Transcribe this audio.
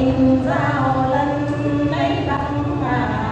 tình giao lần lấy bằng mà